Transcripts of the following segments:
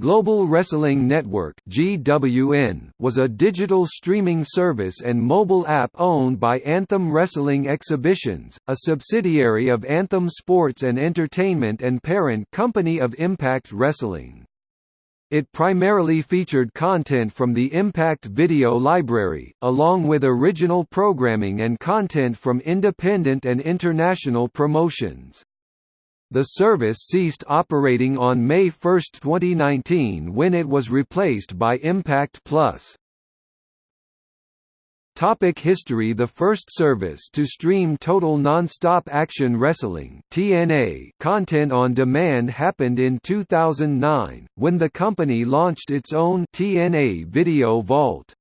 Global Wrestling Network (GWN) was a digital streaming service and mobile app owned by Anthem Wrestling Exhibitions, a subsidiary of Anthem Sports and Entertainment and parent company of Impact Wrestling. It primarily featured content from the Impact Video Library, along with original programming and content from independent and international promotions. The service ceased operating on May 1, 2019 when it was replaced by Impact Plus. Topic history The first service to stream total non-stop action wrestling TNA content on demand happened in 2009, when the company launched its own TNA Video Vault.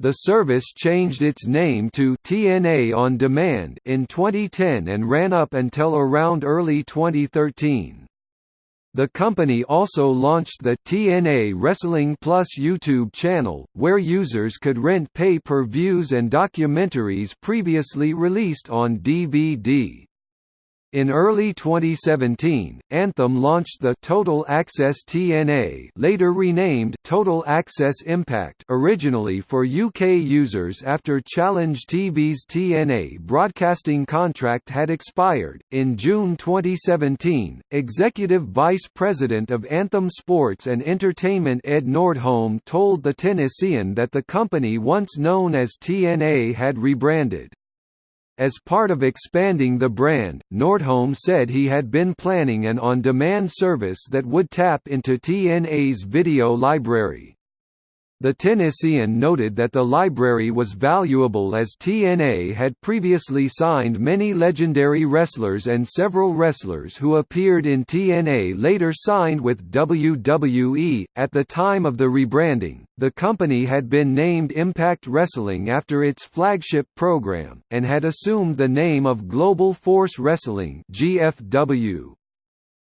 The service changed its name to TNA On Demand in 2010 and ran up until around early 2013. The company also launched the TNA Wrestling Plus YouTube channel, where users could rent pay-per-views and documentaries previously released on DVD. In early 2017, Anthem launched the Total Access TNA later renamed Total Access Impact originally for UK users after Challenge TV's TNA broadcasting contract had expired. In June 2017, Executive Vice President of Anthem Sports and Entertainment Ed Nordholm told The Tennessean that the company once known as TNA had rebranded. As part of expanding the brand, Nordholm said he had been planning an on-demand service that would tap into TNA's video library. The Tennessean noted that the library was valuable as TNA had previously signed many legendary wrestlers and several wrestlers who appeared in TNA later signed with WWE. At the time of the rebranding, the company had been named Impact Wrestling after its flagship program, and had assumed the name of Global Force Wrestling GFW.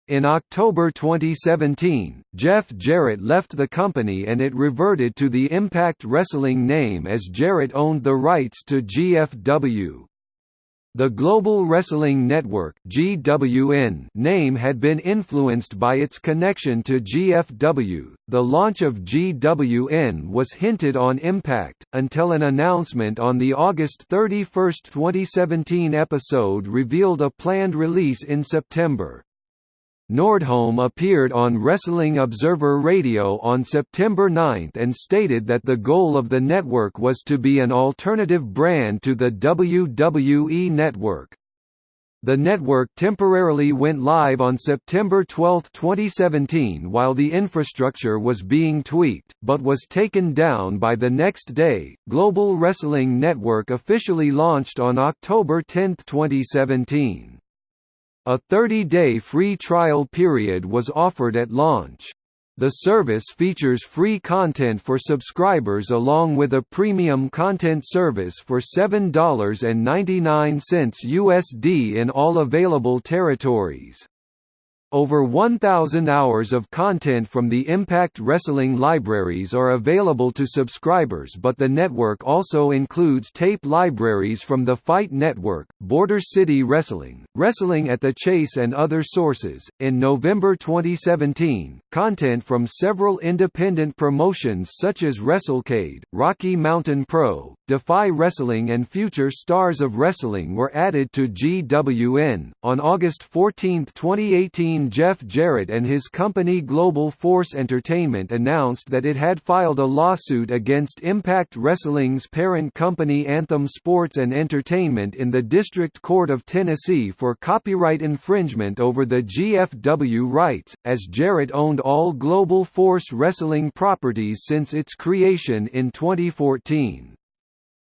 In October 2017, Jeff Jarrett left the company and it reverted to the Impact Wrestling name as Jarrett owned the rights to GFW. The Global Wrestling Network (GWN) name had been influenced by its connection to GFW. The launch of GWN was hinted on Impact until an announcement on the August 31, 2017 episode revealed a planned release in September. Nordholm appeared on Wrestling Observer Radio on September 9 and stated that the goal of the network was to be an alternative brand to the WWE Network. The network temporarily went live on September 12, 2017 while the infrastructure was being tweaked, but was taken down by the next day. Global Wrestling Network officially launched on October 10, 2017. A 30-day free trial period was offered at launch. The service features free content for subscribers along with a premium content service for $7.99 USD in all available territories. Over 1,000 hours of content from the Impact Wrestling libraries are available to subscribers but the network also includes tape libraries from the Fight Network, Border City Wrestling, Wrestling at the Chase and other sources. In November 2017, content from several independent promotions such as WrestleCade, Rocky Mountain Pro, Defy Wrestling and Future Stars of Wrestling were added to GWN. On August 14, 2018, Jeff Jarrett and his company Global Force Entertainment announced that it had filed a lawsuit against Impact Wrestling's parent company Anthem Sports and Entertainment in the District Court of Tennessee for copyright infringement over the GFW rights, as Jarrett owned all Global Force Wrestling properties since its creation in 2014.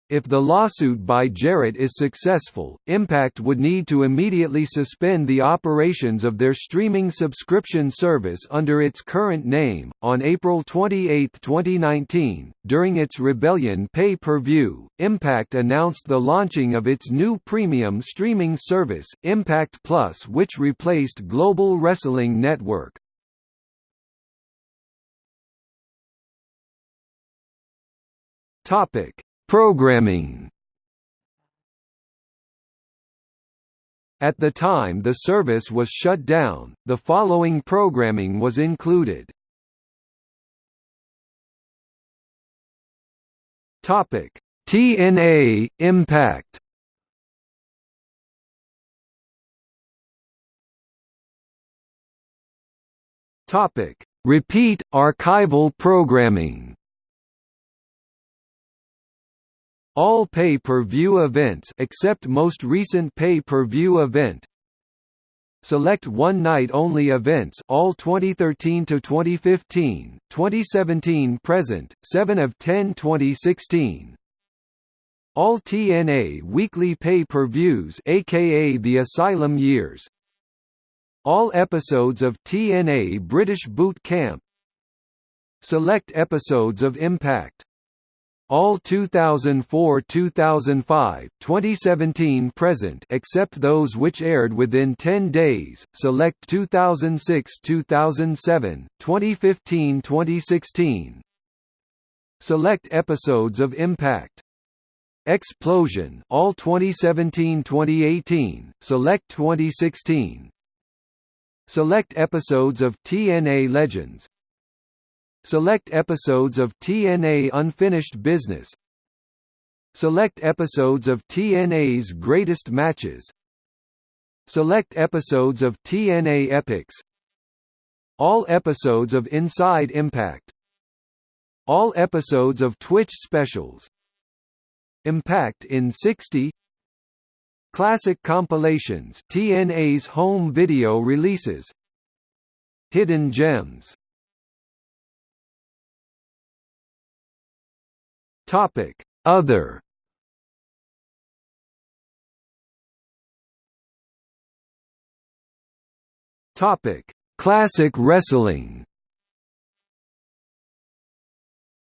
If the lawsuit by Jarrett is successful, Impact would need to immediately suspend the operations of their streaming subscription service under its current name. On April 28, 2019, during its Rebellion pay per view, Impact announced the launching of its new premium streaming service, Impact Plus, which replaced Global Wrestling Network. Topic Programming At the time the service was shut down, the following programming was included. Topic: TNA Impact. Topic: Repeat archival programming. All pay-per-view events except most recent pay-per-view event. Select one night only events all 2013 to 2015, 2017 present, 7 of 10 2016. All TNA weekly pay-per-views aka the Asylum years. All episodes of TNA British Boot Camp Select episodes of Impact all 2004-2005, 2017 present except those which aired within 10 days. Select 2006-2007, 2015-2016. Select episodes of Impact. Xplosion, all 2017-2018, select 2016. Select episodes of TNA Legends. Select episodes of TNA Unfinished Business. Select episodes of TNA's Greatest Matches. Select episodes of TNA Epics. All episodes of Inside Impact. All episodes of Twitch specials. Impact in 60 Classic compilations TNA's home video releases Hidden gems Topic. Other. Topic. Classic wrestling.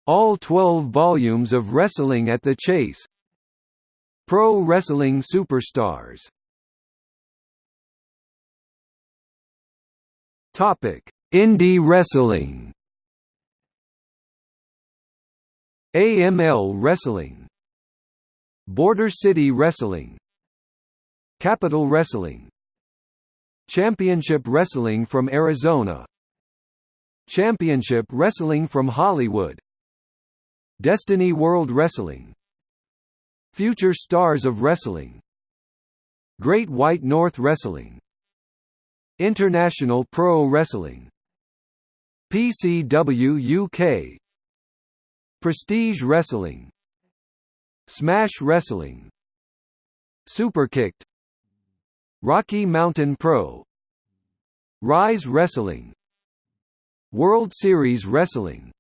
All 12 volumes of Wrestling at the Chase. Pro Wrestling Superstars. Topic: Indie Wrestling. AML Wrestling. Border City Wrestling. Capital Wrestling. Championship Wrestling from Arizona. Championship Wrestling from Hollywood. Destiny World Wrestling. Future Stars of Wrestling Great White North Wrestling International Pro Wrestling PCW UK Prestige Wrestling. Smash Wrestling. Superkicked. Rocky Mountain Pro. Rise Wrestling. World Series Wrestling.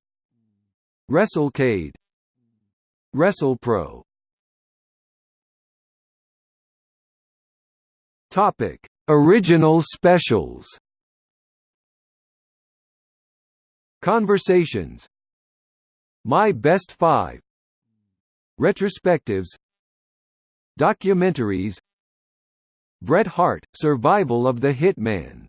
WrestleCade. WrestlePro. Topic: Original specials. Conversations. My Best 5. Retrospectives. Documentaries. Bret Hart: Survival of the Hitman.